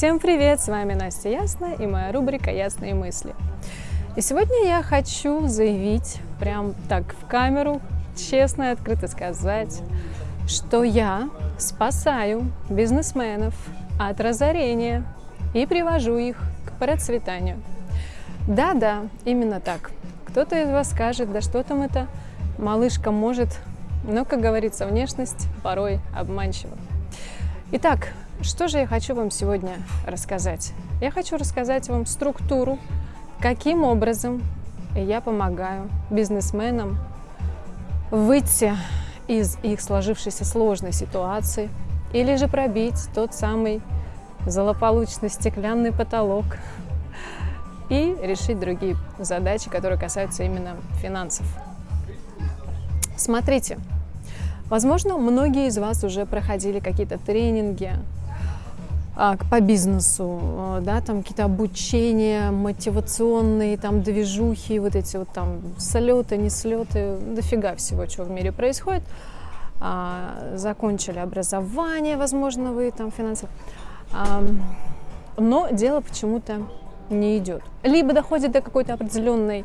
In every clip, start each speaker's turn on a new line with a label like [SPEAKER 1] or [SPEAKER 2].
[SPEAKER 1] Всем привет! С вами Настя Ясна и моя рубрика «Ясные мысли». И сегодня я хочу заявить, прям так в камеру, честно и открыто сказать, что я спасаю бизнесменов от разорения и привожу их к процветанию. Да-да, именно так. Кто-то из вас скажет, да что там это, малышка может, но, как говорится, внешность порой обманчива. Итак, что же я хочу вам сегодня рассказать? Я хочу рассказать вам структуру, каким образом я помогаю бизнесменам выйти из их сложившейся сложной ситуации или же пробить тот самый злополучный стеклянный потолок и решить другие задачи, которые касаются именно финансов. Смотрите, возможно, многие из вас уже проходили какие-то тренинги по бизнесу, а, да, там какие-то обучения мотивационные, там движухи, вот эти вот там слеты, не слеты, дофига всего, что в мире происходит. А, закончили образование, возможно, вы там финансово. Но дело почему-то не идет. Либо доходит до какой-то определенной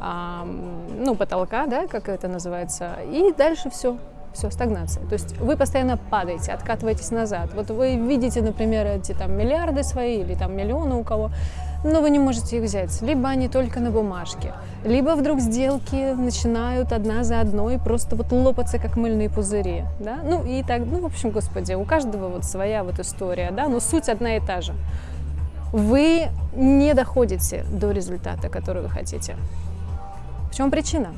[SPEAKER 1] ну, потолка, да, как это называется, и дальше все, все, стагнация. То есть вы постоянно падаете, откатываетесь назад. Вот вы видите, например, эти там миллиарды свои или там миллионы у кого, но вы не можете их взять. Либо они только на бумажке, либо вдруг сделки начинают одна за одной просто вот лопаться, как мыльные пузыри, да? Ну и так, ну, в общем, господи, у каждого вот своя вот история, да, но суть одна и та же. Вы не доходите до результата, который вы хотите. В чем причина?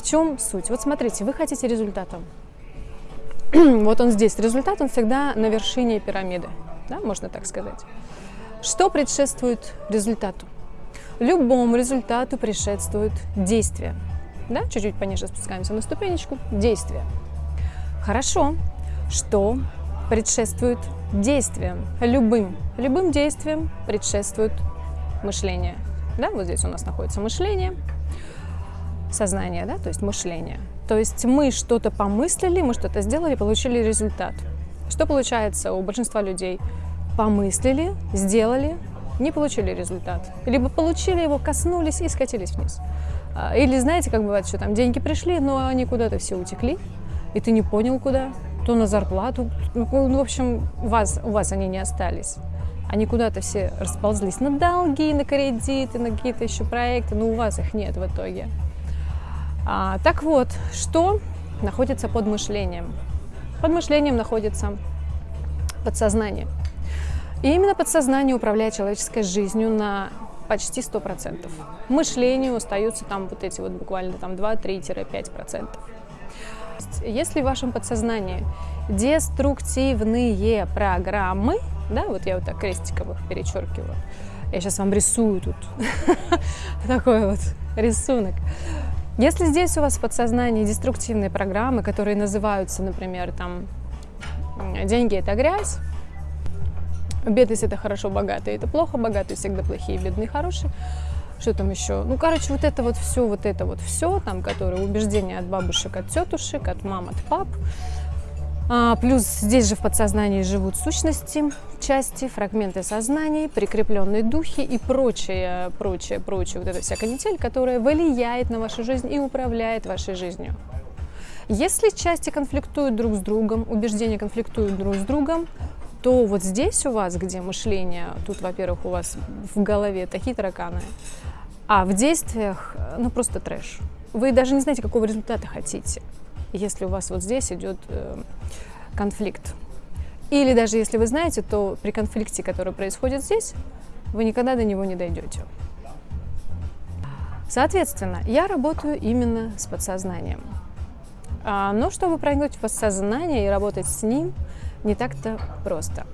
[SPEAKER 1] В чем суть? Вот смотрите, вы хотите результата. вот он здесь. Результат, он всегда на вершине пирамиды, да, можно так сказать. Что предшествует результату? Любому результату предшествует действие. Да? Чуть-чуть пониже спускаемся на ступенечку. Действие. Хорошо. Что предшествует действиям? Любым. Любым действиям предшествует мышление. Да? Вот здесь у нас находится мышление сознание, да, то есть мышление. То есть мы что-то помыслили, мы что-то сделали, получили результат. Что получается у большинства людей? Помыслили, сделали, не получили результат. Либо получили его, коснулись и скатились вниз. А, или знаете, как бывает, что там деньги пришли, но они куда-то все утекли, и ты не понял куда, то на зарплату, ну, в общем, у вас, у вас они не остались. Они куда-то все расползлись на долги, на кредиты, на какие-то еще проекты, но у вас их нет в итоге. А, так вот, что находится под мышлением? Под мышлением находится подсознание. И именно подсознание управляет человеческой жизнью на почти 100%. Мышлению остаются там вот эти вот буквально там 2-3-5%. Если в вашем подсознании деструктивные программы, да, вот я вот так крестиком их перечеркиваю, я сейчас вам рисую тут такой вот рисунок, если здесь у вас в подсознании деструктивные программы, которые называются, например, там «деньги – это грязь», «бедность – это хорошо, богатые – это плохо, богатые всегда плохие, бедные – хорошие», что там еще? Ну, короче, вот это вот все, вот это вот все, там, которые убеждения от бабушек, от тетушек, от мам, от пап, плюс здесь же в подсознании живут сущности, части, фрагменты сознаний, прикрепленные духи и прочее, прочее, прочее, вот эта вся канитель, которая влияет на вашу жизнь и управляет вашей жизнью. Если части конфликтуют друг с другом, убеждения конфликтуют друг с другом, то вот здесь у вас, где мышление, тут, во-первых, у вас в голове такие тараканы, а в действиях, ну, просто трэш. Вы даже не знаете, какого результата хотите если у вас вот здесь идет э, конфликт. Или даже если вы знаете, то при конфликте, который происходит здесь, вы никогда до него не дойдете. Соответственно, я работаю именно с подсознанием. А, но чтобы проникнуть в подсознание и работать с ним, не так-то просто.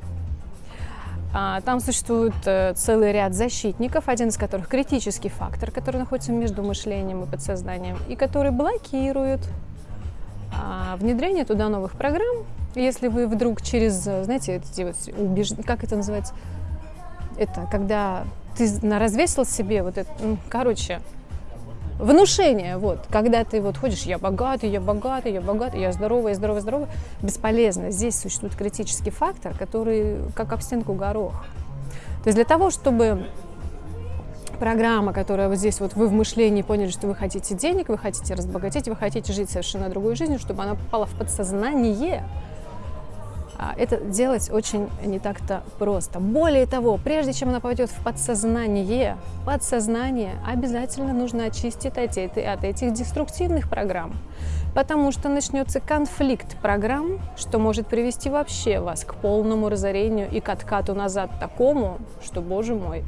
[SPEAKER 1] А, там существует э, целый ряд защитников, один из которых критический фактор, который находится между мышлением и подсознанием, и который блокирует внедрение туда новых программ. Если вы вдруг через, знаете, эти вот убеж... как это называется, это когда ты развесил себе вот это, ну, короче, Внушение, вот, когда ты вот ходишь, я богатый, я богатый, я богатый, я здоровый, я здоровый, здоровый, бесполезно. Здесь существует критический фактор, который как об стенку горох. То есть для того, чтобы программа, которая вот здесь вот вы в мышлении поняли, что вы хотите денег, вы хотите разбогатеть, вы хотите жить совершенно другой жизнью, чтобы она попала в подсознание, а, это делать очень не так-то просто. Более того, прежде чем она попадет в подсознание, подсознание обязательно нужно очистить от, от этих деструктивных программ, потому что начнется конфликт программ, что может привести вообще вас к полному разорению и к откату назад такому, что, боже мой.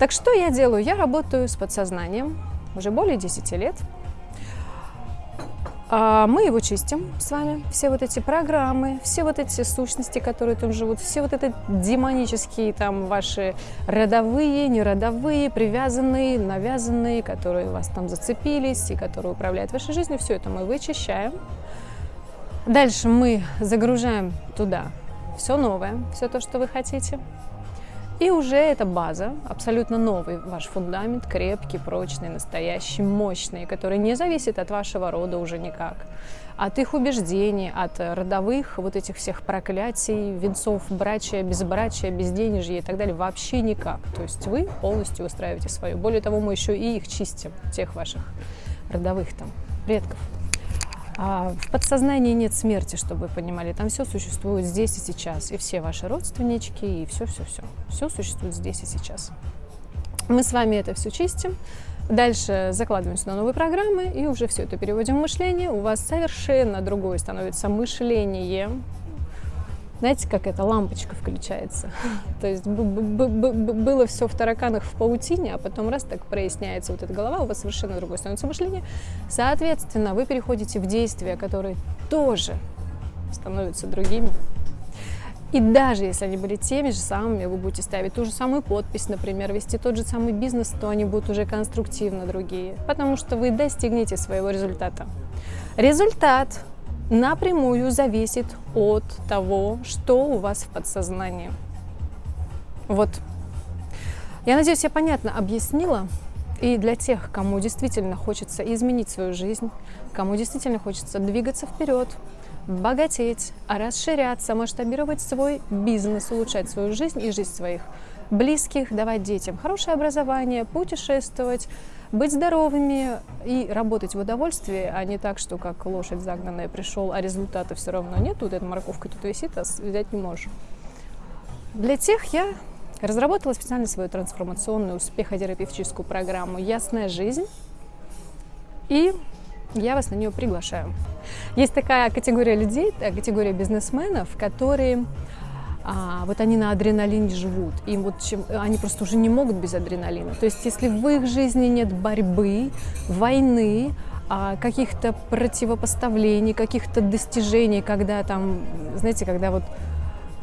[SPEAKER 1] Так что я делаю? Я работаю с подсознанием уже более 10 лет. А, мы его чистим с вами, все вот эти программы, все вот эти сущности, которые там живут, все вот это демонические там ваши родовые, неродовые, привязанные, навязанные, которые вас там зацепились и которые управляют вашей жизнью, все это мы вычищаем. Дальше мы загружаем туда все новое, все то, что вы хотите. И уже эта база, абсолютно новый ваш фундамент, крепкий, прочный, настоящий, мощный, который не зависит от вашего рода уже никак, от их убеждений, от родовых вот этих всех проклятий, венцов, брачия, безбрачия, безденежья и так далее, вообще никак. То есть вы полностью выстраиваете свою. Более того, мы еще и их чистим, тех ваших родовых там предков. А в подсознании нет смерти, чтобы вы понимали. Там все существует здесь и сейчас. И все ваши родственнички, и все-все-все. Все существует здесь и сейчас. Мы с вами это все чистим. Дальше закладываемся на новые программы и уже все это переводим в мышление. У вас совершенно другое становится мышление, знаете, как эта лампочка включается? То есть было все в тараканах в паутине, а потом раз так проясняется вот эта голова, у вас совершенно другое становится мышление. Соответственно, вы переходите в действия, которые тоже становятся другими. И даже если они были теми же самыми, вы будете ставить ту же самую подпись, например, вести тот же самый бизнес, то они будут уже конструктивно другие, потому что вы достигнете своего результата. Результат напрямую зависит от того, что у вас в подсознании. Вот. Я надеюсь, я понятно объяснила. И для тех, кому действительно хочется изменить свою жизнь, кому действительно хочется двигаться вперед, богатеть, расширяться, масштабировать свой бизнес, улучшать свою жизнь и жизнь своих близких, давать детям хорошее образование, путешествовать, быть здоровыми и работать в удовольствии, а не так, что как лошадь загнанная пришел, а результата все равно нет, тут эта морковка тут висит, а взять не можешь. Для тех я разработала специально свою трансформационную успехотерапевтическую программу «Ясная жизнь», и я вас на нее приглашаю. Есть такая категория людей, категория бизнесменов, которые а, вот они на адреналине живут, им вот чем, они просто уже не могут без адреналина. То есть если в их жизни нет борьбы, войны, а, каких-то противопоставлений, каких-то достижений, когда там, знаете, когда вот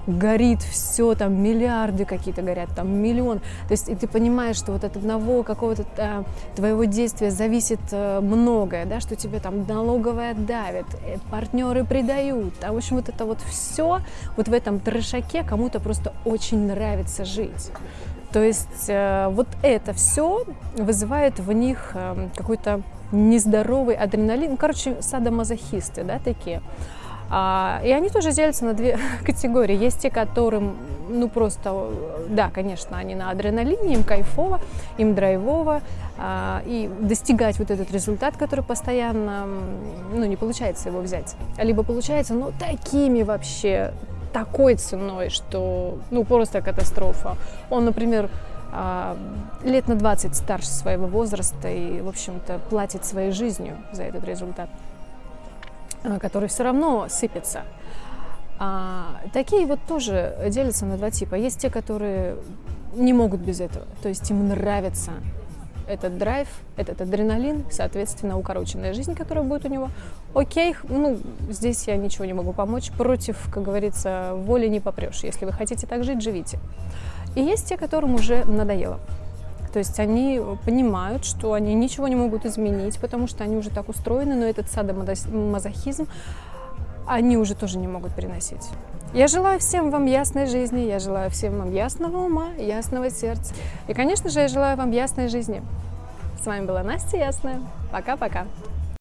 [SPEAKER 1] горит все, там миллиарды какие-то горят, там миллион. То есть и ты понимаешь, что вот от одного какого-то а, твоего действия зависит а, многое, да, что тебе там налоговая давит, э, партнеры предают. А в общем вот это вот все вот в этом трешаке кому-то просто очень нравится жить. То есть э, вот это все вызывает в них э, какой-то нездоровый адреналин. Короче, садомазохисты, да, такие. А, и они тоже делятся на две категории. Есть те, которым, ну просто, да, конечно, они на адреналине, им кайфово, им драйвово, а, и достигать вот этот результат, который постоянно, ну, не получается его взять. Либо получается, ну, такими вообще, такой ценой, что, ну, просто катастрофа. Он, например, а, лет на 20 старше своего возраста и, в общем-то, платит своей жизнью за этот результат. Э, который все равно сыпется. А, такие вот тоже делятся на два типа. Есть те, которые не могут без этого, то есть им нравится этот драйв, этот адреналин, соответственно, укороченная жизнь, которая будет у него. Окей, ну, здесь я ничего не могу помочь. Против, как говорится, воли не попрешь. Если вы хотите так жить, живите. И есть те, которым уже надоело. То есть они понимают, что они ничего не могут изменить, потому что они уже так устроены, но этот садомазохизм они уже тоже не могут переносить. Я желаю всем вам ясной жизни, я желаю всем вам ясного ума, ясного сердца. И, конечно же, я желаю вам ясной жизни. С вами была Настя Ясная. Пока-пока.